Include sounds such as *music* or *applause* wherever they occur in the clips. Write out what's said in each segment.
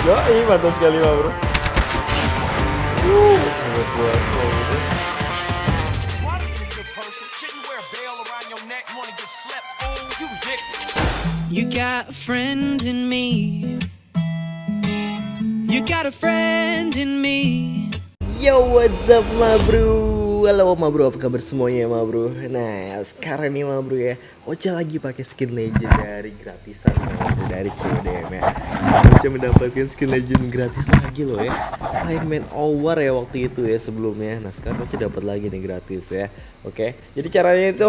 Yoi, mantap sekali mah bro. Uh, buat gua oh, gitu. Try to be a good person. Shouldn't wear a bell around your neck. Wanna get slept? Fool, you ridiculous. You got a friend in me. You got a friend in me. Yo, what's up ma bro? Halo ma bro, apa kabar semuanya ma bro? Nah, sekarang nih ma bro ya. Ocha lagi pakai skin legend dari gratisan ma bro Dari CODM ya. Ocha mendapatkan skin legend gratis lagi loh ya. Selain main over ya waktu itu ya sebelumnya. Nah sekarang Ocha dapat lagi nih gratis ya. Oke, jadi caranya itu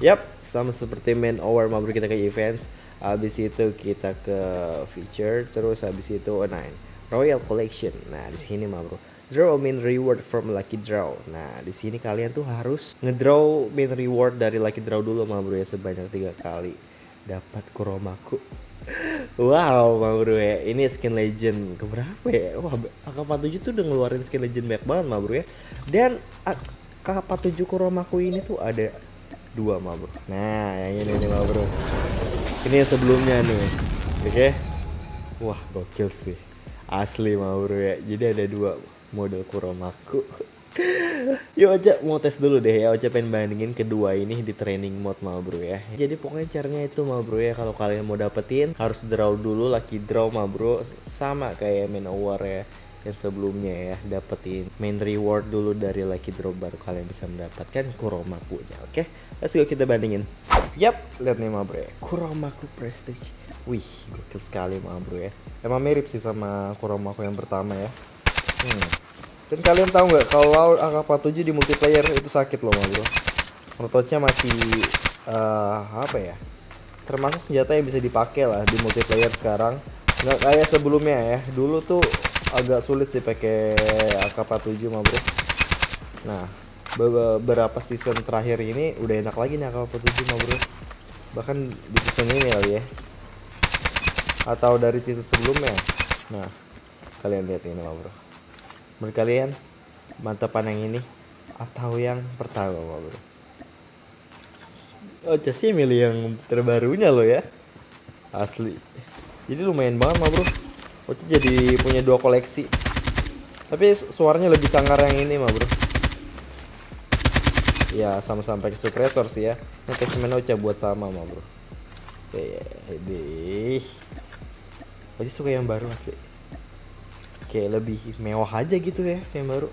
Yap, sama seperti main over ma bro kita ke events. Habis itu kita ke feature Terus habis itu online. Royal Collection. Nah, di sini mah bro. Draw a main reward from Lucky Draw. Nah, di sini kalian tuh harus ngedraw main reward dari Lucky Draw dulu mah bro ya sebanyak tiga kali. Dapat Kuromaku. *laughs* Wow, mah bro ya. Ini skin legend keberapa ya? Wah, AK47 tuh udah ngeluarin skin legend banyak banget mah bro ya. Dan AK47 Kuromaku ini tuh ada dua mah bro. Nah, yang ini nih mah bro. Ini yang sebelumnya nih. Oke. Wah, gokil sih asli mau bro ya jadi ada dua model kuromaku. *laughs* Yuk aja mau tes dulu deh ya. Ocha pengen bandingin kedua ini di training mode mau bro ya. Jadi pokoknya caranya itu mau bro ya. Kalau kalian mau dapetin harus draw dulu lucky draw mau bro Sama kayak main award ya yang sebelumnya ya. Dapetin main reward dulu dari lucky draw baru kalian bisa mendapatkan kuromaku nya oke? Okay? let's go kita bandingin. Yap lihat nih ma bro ya. Kuromaku prestige. Wih gokil sekali ma bro ya. Emang mirip sih sama kuromaku yang pertama ya hmm. dan kalian tahu nggak kalau AK47 di multiplayer itu sakit loh bro. Prototnya masih uh, apa ya? Termasuk senjata yang bisa dipakai lah di multiplayer sekarang. Nggak kayak sebelumnya ya. Dulu tuh agak sulit sih pakai AK47 mah bro. Nah beberapa season terakhir ini udah enak lagi nih AK47 mah bro. Bahkan di season ini kali ya. Atau dari season sebelumnya. Nah kalian lihat ini mah bro menurut kalian mantapan yang ini atau yang pertama bro Oh sih milih yang terbarunya loh ya Asli Jadi lumayan banget mah bro Oce jadi punya dua koleksi. Tapi suaranya lebih sangar yang ini mah bro. Ya sama-sama pakai suppressor sih ya. Ini attachment Oce buat sama mah bro. Oke, deh. Oce suka yang baru asli. Kayak lebih mewah aja gitu ya yang baru.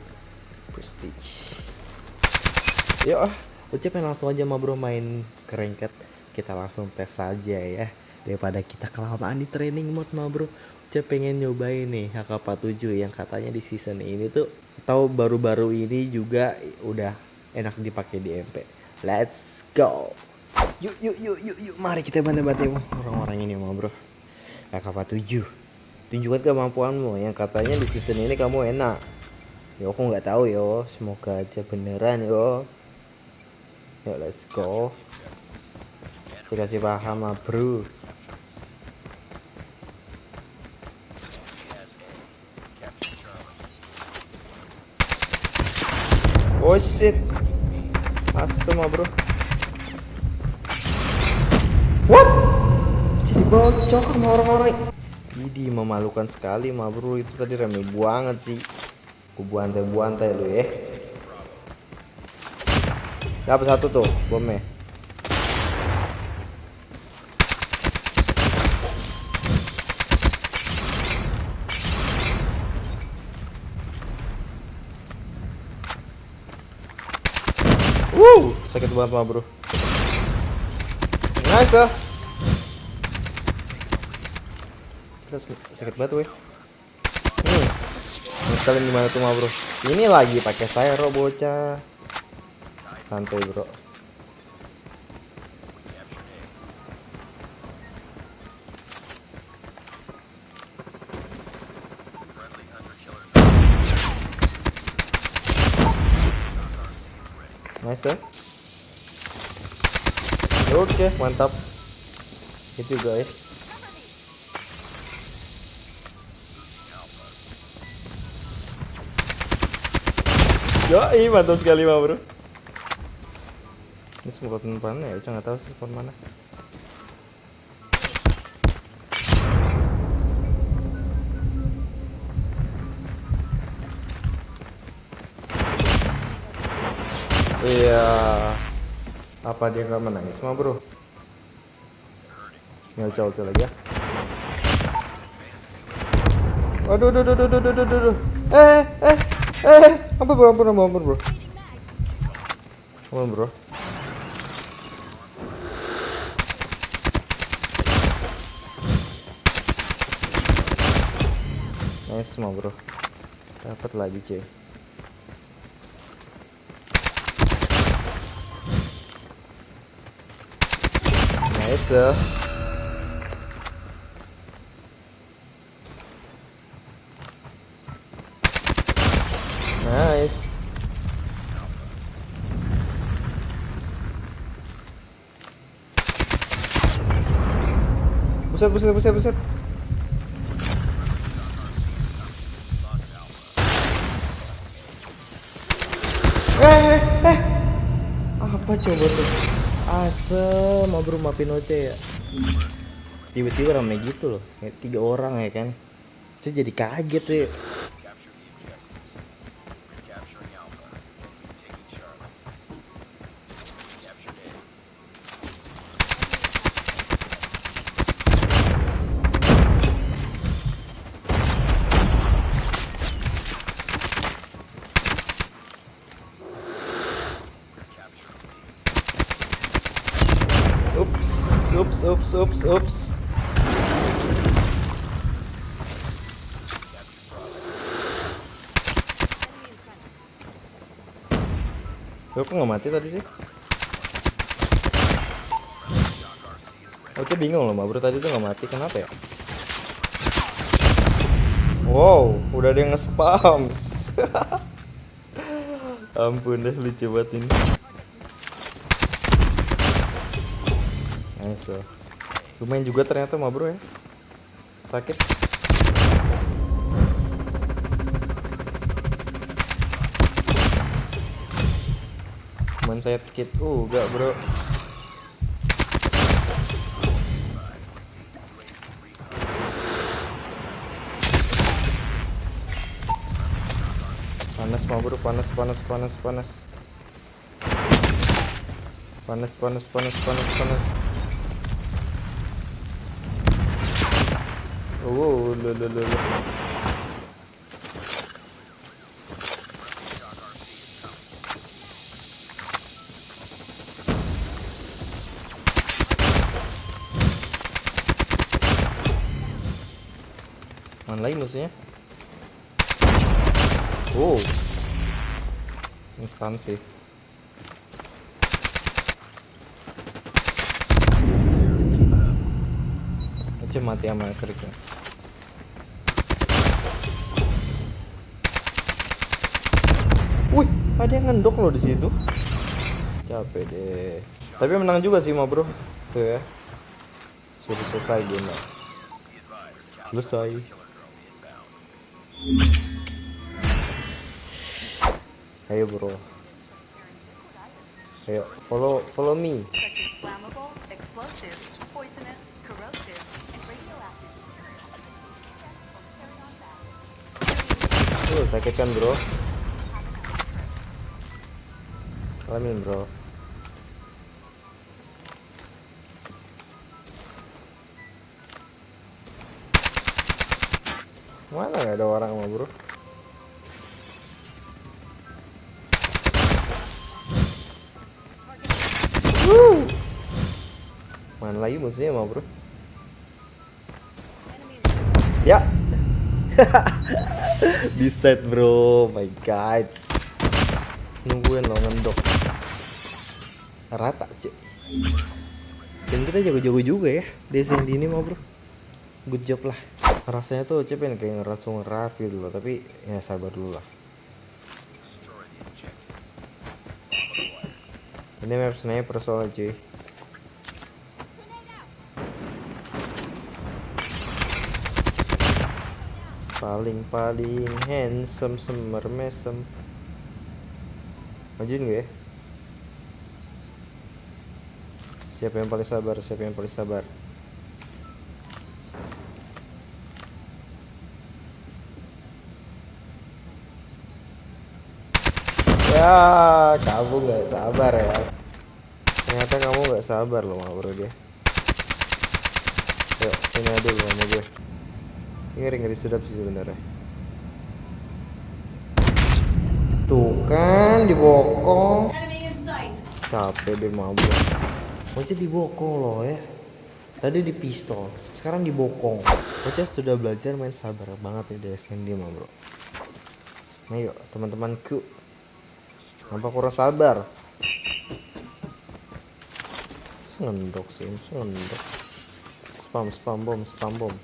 Prestige. Yuk ah, pengen langsung aja mah bro main kerengket. Kita langsung tes saja ya daripada kita kelamaan di training mode mah bro Uca pengen nyobain nih HK47 yang katanya di season ini tuh atau baru-baru ini juga udah enak dipakai di MP. Let's go. Yuk yuk yuk yuk yuk mari kita bantu-bantu orang-orang ini mau bro. HK47. Tunjukkan kemampuanmu yang katanya di season ini kamu enak. Yo aku nggak tahu yo, semoga aja beneran yo. Yuk let's go. Saya kasih paham ah bro. Oh shit Asem ah bro What? Jadi bocor sama orang-orang Jadi memalukan sekali mah bro. Itu tadi rame banget sih. Aku buantai-buantai lu ya. Dapat satu tuh bomnya. Wow, sakit banget mah bro. Nice ah. sakit banget weh. Hmm. Kalian gimana tuh mah bro? Ini lagi pakai styro bocah. Santai bro. Nice ya. Oke, okay, mantap. Itu guys. Yoi, mantap sekali mah bro. Ini semua penumpangnya ya, Ucang nggak tahu sih spawn mana. Iya. Apa dia nggak menangis mah bro? Nggak jauh tuh lagi ya. Aduh, aduh, aduh, aduh, aduh, aduh. Eh, eh. eh eh, ampun bro, ampun, ampun, ampun bro. Ampun bro. Nice mah bro. Dapat lagi cuy. Nice. Buset, buset, buset, buset. Eh, eh, eh. Apa coba tuh? Asem, bro maafin Oce ya. Tiba-tiba rame gitu loh, kayak tiga orang ya kan. Saya jadi kaget ya. Ups, ups, ups, ups. Loh, kok nggak mati tadi sih? Oke bingung loh, bro tadi tuh nggak mati, kenapa ya? Wow, udah ada yang nge-spam. *laughs* Ampun deh, lucu banget ini. Nice. Lumayan juga ternyata mah bro ya. Sakit. Cuman saya kit uh enggak bro. Panas mah bro, panas panas panas panas. Panas panas panas panas panas. Oh, lo lo lo. lo. Mana lagi musuhnya? Oh. Instan sih. Aja mati sama keriknya. Ada yang ngendok loh di situ. Capek deh. Tapi menang juga sih, ma bro. Tuh ya. Sudah selesai game. Selesai. Ayo bro. Ayo follow follow me. Tuh sakit kan bro. Alamin bro. Mana nggak ada orang sama bro? Wuh. Mana lagi musuhnya sama bro? Ya. *laughs* Di set bro, my god. Nungguin lo ngendok. Rata cek. Dan kita jago-jago juga ya di SND ini mah bro. Good job lah. Rasanya tuh Cep pengen kayak ngeras ngeras gitu loh, tapi ya sabar dulu lah. Ini map sniper soalnya cuy. paling paling handsome semer mesem majuin gue ya siapa yang paling sabar siapa yang paling sabar Ya, kamu nggak sabar ya. Ternyata kamu nggak sabar loh sama bro dia. Yuk, sini aja dulu sama gue. Ini ngeri sedap sih sebenarnya. Tuh kan dibokong. Capek deh mabuk. Bocah dibokong loh ya. Tadi di pistol, sekarang dibokong. Bocah sudah belajar main sabar banget nih dari SND mah bro. Ayo teman-temanku. Kenapa kurang sabar? Sengendok sih, sengendok. Spam, spam bom, spam bom.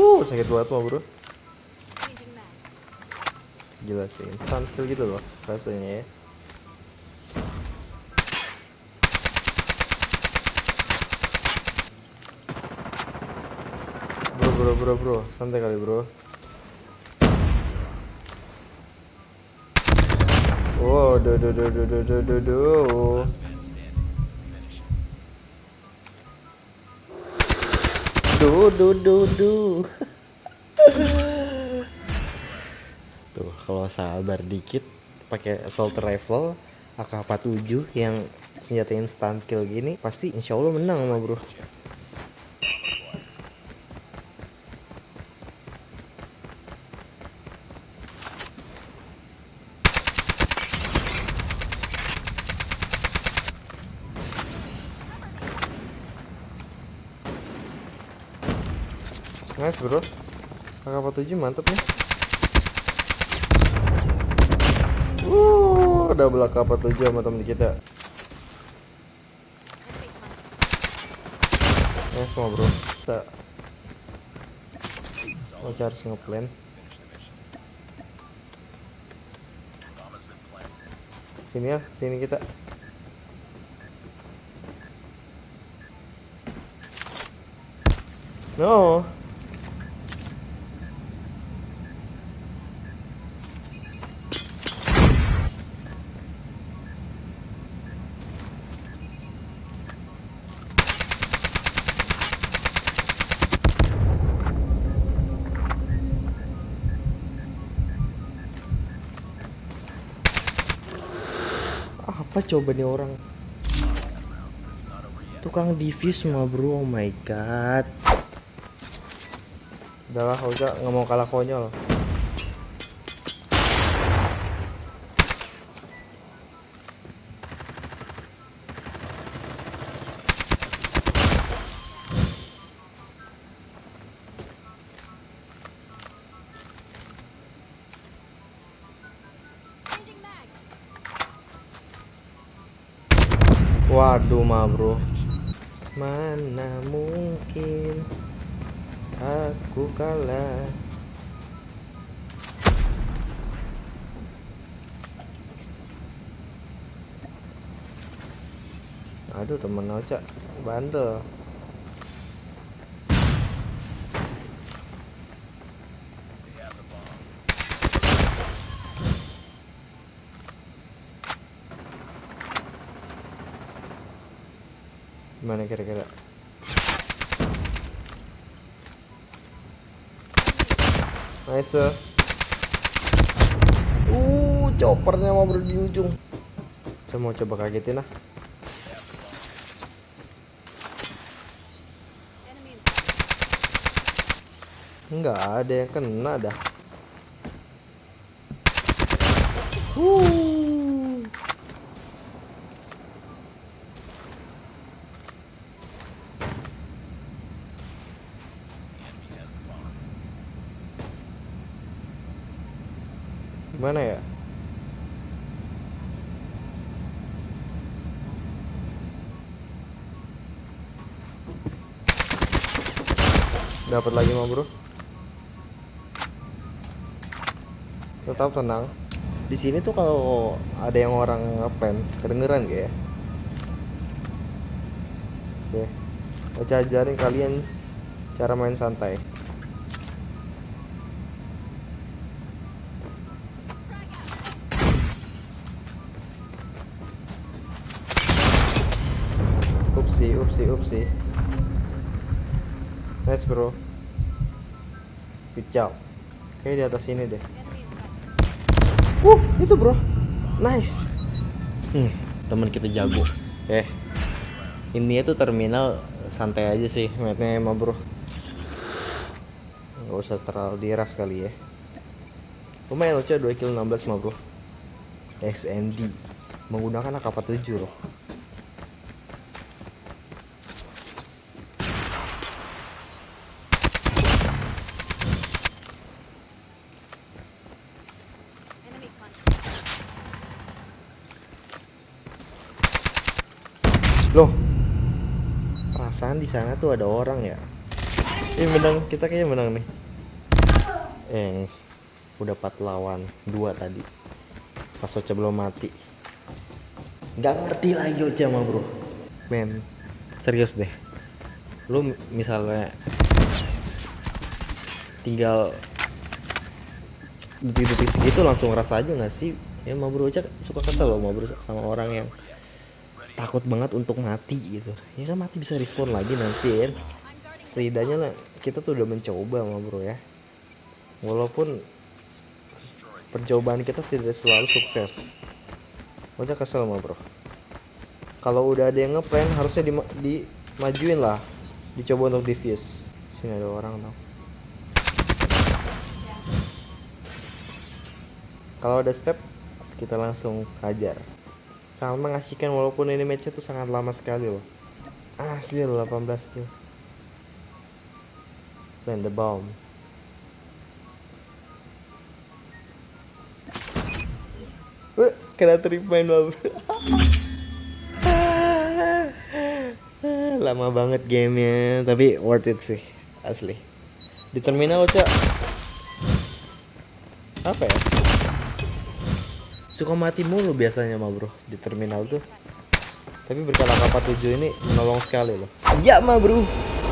Uh, sakit banget mah bro. Gila sih, instant kill gitu loh rasanya ya. Bro, bro, bro, bro, santai kali bro. Wow, do do do do do do do do. Du du du du. Tuh, kalau sabar dikit pakai assault rifle AK-47 yang senjata instant kill gini pasti insya Allah menang mah bro. Bro. AK-47 mantep nih. Uh, double AK-47 sama temen kita. Nice semua bro. Kita Oh harus ngeplan. Sini ya, sini kita. No apa coba nih orang? Tukang diffuse mah bro. Oh my god. Udahlah udah nggak mau kalah konyol Waduh ma bro. Mana mungkin Aku kalah? Aduh temen Oca Bandel Gimana kira-kira? Nice. Uh, choppernya mau di ujung. Saya mau coba kagetin ah. Enggak ada yang kena dah. Uh. Gimana ya? Dapat lagi mau bro. Tetap tenang. Di sini tuh kalau ada yang orang ngapain, kedengeran gak ya? Oke. Saya ajarin kalian cara main santai. Upsi upsi upsi. Nice bro. Good job kayak di atas ini deh. Uh itu bro. Nice. Hmm teman kita jago. Eh ini tuh terminal santai aja sih matnya emang bro. Nggak usah terlalu diras kali ya. Lumayan lucu 2 kill 16 mah bro. XND menggunakan AK-47 loh Loh. Di sana tuh ada orang ya. Ini menang, kita kayaknya menang nih. Eh, udah 4 lawan 2 tadi. Pas Ocha belum mati. Gak ngerti lagi Ocha mah, Bro. Men, serius deh. Lu mi- misalnya tinggal detik-detik segitu langsung ngerasa aja gak sih? Ya mah bro Ocha suka kesel loh mah bro sama orang yang takut banget untuk mati gitu. Ya kan mati bisa respon lagi nanti kan? Setidaknya lah kita tuh udah mencoba mah bro ya. Walaupun percobaan kita tidak selalu sukses. Udah kesel mah bro. Kalau udah ada yang ngeplan harusnya di dimajuin lah. Dicoba untuk diffuse sini ada orang tau. Kalau ada step kita langsung hajar sangat mengasihkan walaupun ini matchnya tuh sangat lama sekali loh. Asli loh 18 kill. Plant the bomb. Wah, kena tripain loh *laughs* lama banget gamenya tapi worth it sih asli. Di terminal cak. Apa ya suka mati mulu biasanya mah bro di terminal tuh. Tapi berkala AK47 ini menolong sekali loh. Iya mah bro.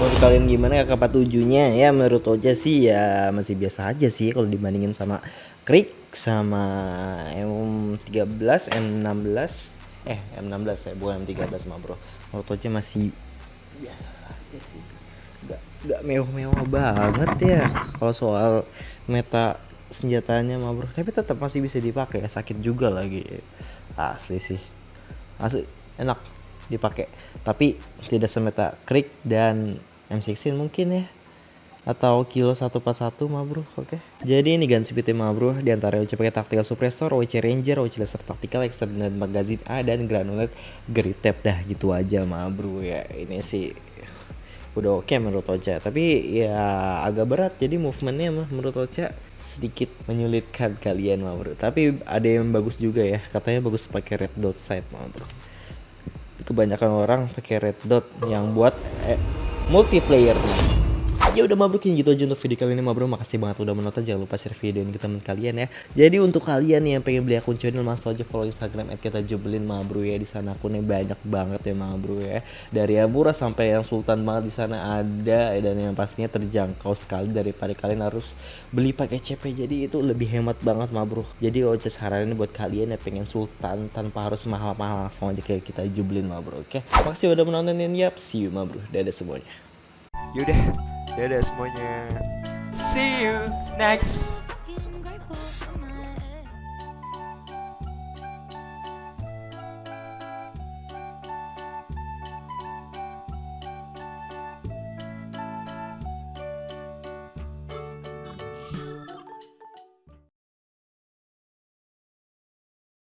Menurut kalian gimana AK47 nya ya menurut Oja sih ya masih biasa aja sih kalau dibandingin sama Krik sama M13 M16 eh M16 ya bukan M13 mah bro. Menurut Oja masih biasa saja sih. Nggak nggak mewah-mewah banget ya kalau soal meta senjatanya mah bro tapi tetap masih bisa dipakai. Sakit juga lagi. Asli sih. Asli enak dipakai. Tapi tidak semeta krik dan M16 mungkin ya. Atau kilo 141 mah bro oke. Jadi ini ganti PT mah bro di antara OC pakai tactical suppressor OC ranger OC laser tactical extended magazine A dan granulate gritep dah gitu aja mah bro ya. Ini sih udah oke menurut Ocha. Tapi ya agak berat jadi movementnya mah menurut Ocha sedikit menyulitkan kalian mah bro tapi ada yang bagus juga ya. Katanya bagus pakai red dot sight mah bro kebanyakan orang pakai red dot yang buat eh, multiplayer ya udah mabrukin. Gitu aja untuk video kali ini mabro makasih banget udah menonton. Jangan lupa share video ini ke teman kalian ya. Jadi untuk kalian yang pengen beli akun channel langsung aja follow instagram at kita jubelin mabro ya. Di sana akunnya banyak banget ya mabro ya. Dari yang murah sampai yang sultan banget di sana ada. Dan yang pastinya terjangkau sekali daripada kalian harus beli pakai CP jadi itu lebih hemat banget mabro jadi Ocha saranin buat kalian yang pengen sultan tanpa harus mahal-mahal langsung aja kayak kita jubelin mabro oke? Makasih udah menontonin yap. See you mabro dadah semuanya Yaudah, dadah semuanya. See you next